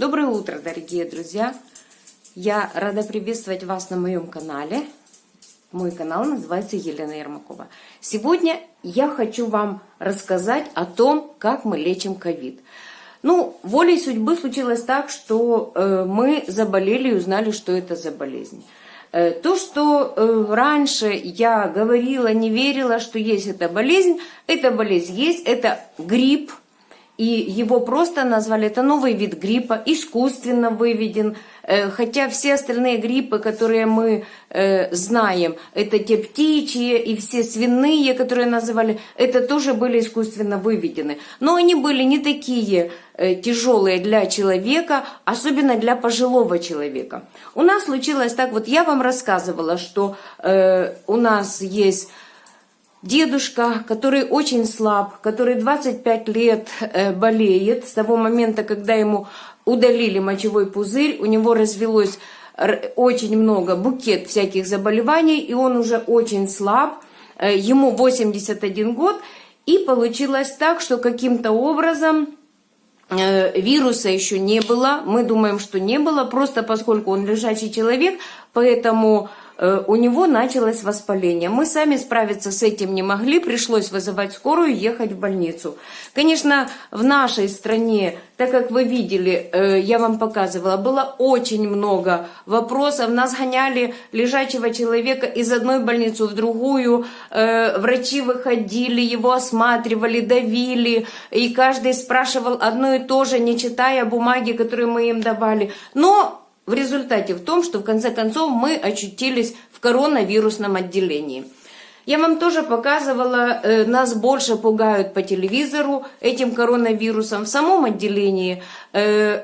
Доброе утро, дорогие друзья! Я рада приветствовать вас на моем канале. Мой канал называется Елена Ермакова. Сегодня я хочу вам рассказать о том, как мы лечим ковид. Ну, волей судьбы случилось так, что э, мы заболели и узнали, что это за болезнь. Э, то, что э, раньше я говорила, не верила, что есть эта болезнь, эта болезнь есть, это грипп, и его просто назвали, это новый вид гриппа, искусственно выведен, э, хотя все остальные гриппы, которые мы э, знаем, это те птичьи и все свиные, которые называли, это тоже были искусственно выведены. Но они были не такие э, тяжелые для человека, особенно для пожилого человека. У нас случилось так, вот я вам рассказывала, что у нас есть Дедушка, который очень слаб, который 25 лет э, болеет, с того момента, когда ему удалили мочевой пузырь, у него развелось очень много, букет всяких заболеваний, и он уже очень слаб, э, ему 81 год, и получилось так, что каким-то образом э, вируса еще не было, мы думаем, что не было, просто поскольку он лежачий человек, поэтому у него началось воспаление. Мы сами справиться с этим не могли, пришлось вызывать скорую и ехать в больницу. Конечно, в нашей стране, так как вы видели, э, я вам показывала, было очень много вопросов. Нас гоняли лежачего человека из одной больницы в другую, э, врачи выходили, его осматривали, давили, и каждый спрашивал одно и то же, не читая бумаги, которые мы им давали. Но в результате в том, что в конце концов мы очутились в коронавирусном отделении. Я вам тоже показывала, э, нас больше пугают по телевизору этим коронавирусом. В самом отделении э,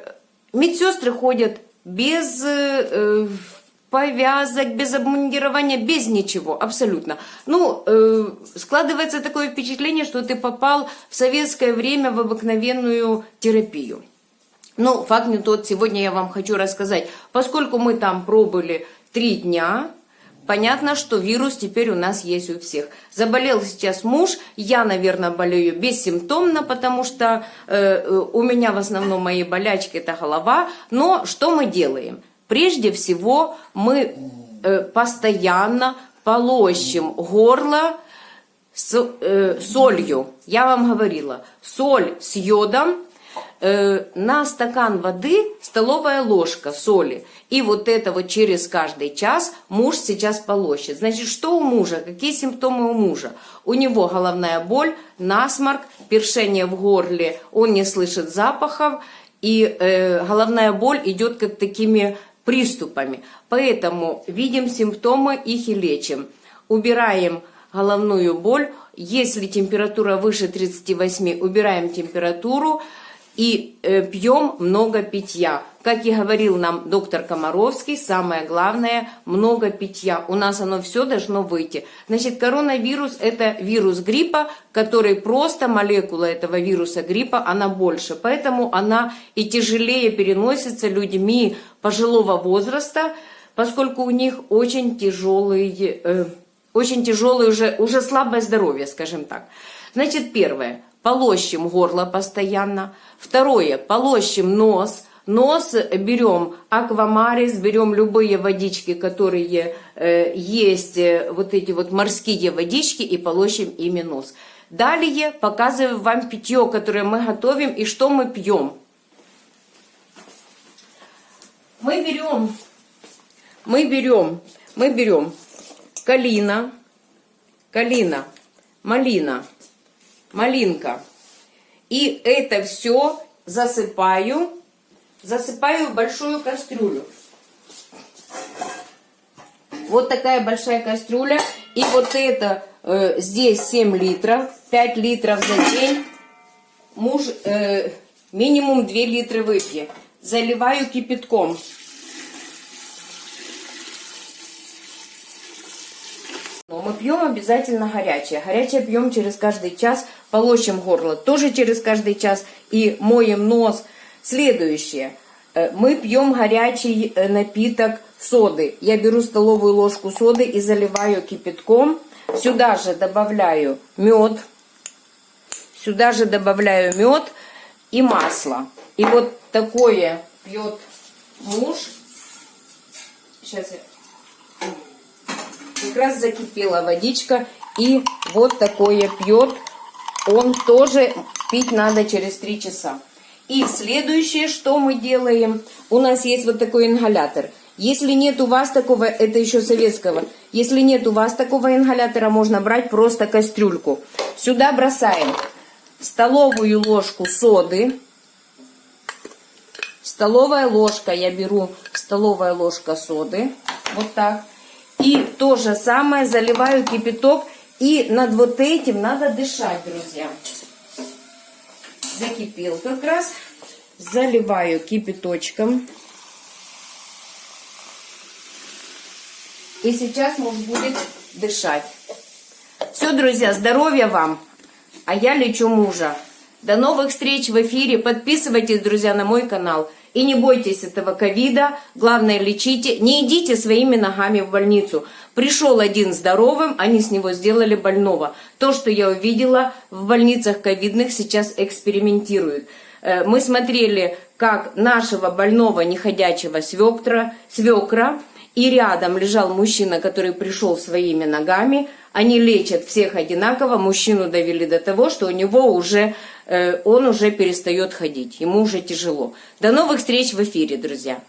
медсестры ходят без э, повязок, без обмундирования, без ничего, абсолютно. Ну, э, складывается такое впечатление, что ты попал в советское время в обыкновенную терапию. Но факт не тот, сегодня я вам хочу рассказать. Поскольку мы там пробыли три дня, понятно, что вирус теперь у нас есть у всех. Заболел сейчас муж, я, наверное, болею бессимптомно, потому что э, у меня в основном мои болячки это голова. Но что мы делаем? Прежде всего мы э, постоянно полощем горло с э, солью. Я вам говорила, соль с йодом на стакан воды столовая ложка соли. И вот это вот через каждый час муж сейчас полощет. Значит, что у мужа? Какие симптомы у мужа? У него головная боль, насморк, першение в горле, он не слышит запахов, и э, головная боль идет как такими приступами. Поэтому видим симптомы, их и лечим. Убираем головную боль. Если температура выше 38, убираем температуру и э, пьем много питья. Как и говорил нам доктор Комаровский, самое главное – много питья. У нас оно все должно выйти. Значит, коронавирус – это вирус гриппа, который просто, молекула этого вируса гриппа, она больше. Поэтому она и тяжелее переносится людьми пожилого возраста, поскольку у них очень тяжелый, э, очень тяжелое уже, уже слабое здоровье, скажем так. Значит, первое – полощем горло постоянно. Второе, полощем нос. Нос берем аквамарис, берем любые водички, которые э, есть, э, вот эти вот морские водички, и полощем ими нос. Далее показываю вам питье, которое мы готовим и что мы пьем. Мы берем, мы берем, мы берем калина, калина, малина, малинка. И это все засыпаю, засыпаю в большую кастрюлю. Вот такая большая кастрюля. И вот это э, здесь 7 литров, 5 литров за день. Муж э, минимум 2 литра выпьет. Заливаю кипятком. Но мы пьем обязательно горячее. Горячее пьем через каждый час, полощем горло тоже через каждый час и моем нос. Следующее. Э, мы пьем горячий э, напиток соды. Я беру столовую ложку соды и заливаю кипятком. Сюда же добавляю мед. Сюда же добавляю мед и масло. И вот такое пьет муж. Сейчас я... Как раз закипела водичка. И вот такое пьет. Он тоже пить надо через 3 часа. И следующее, что мы делаем, у нас есть вот такой ингалятор. Если нет у вас такого, это еще советского, если нет у вас такого ингалятора, можно брать просто кастрюльку. Сюда бросаем столовую ложку соды. Столовая ложка, я беру столовая ложка соды, вот так. И то же самое заливаю кипяток. И над вот этим надо дышать, друзья. Закипел как раз. Заливаю кипяточком. И сейчас муж будет дышать. Все, друзья, здоровья вам. А я лечу мужа. До новых встреч в эфире. Подписывайтесь, друзья, на мой канал. И не бойтесь этого ковида. Главное, лечите. Не идите своими ногами в больницу. Пришел один здоровым, они с него сделали больного. То, что я увидела в больницах ковидных, сейчас экспериментируют. Э, мы смотрели, как нашего больного неходячего свекра, свекра и рядом лежал мужчина, который пришел своими ногами. Они лечат всех одинаково. Мужчину довели до того, что у него уже, э, он уже перестает ходить. Ему уже тяжело. До новых встреч в эфире, друзья.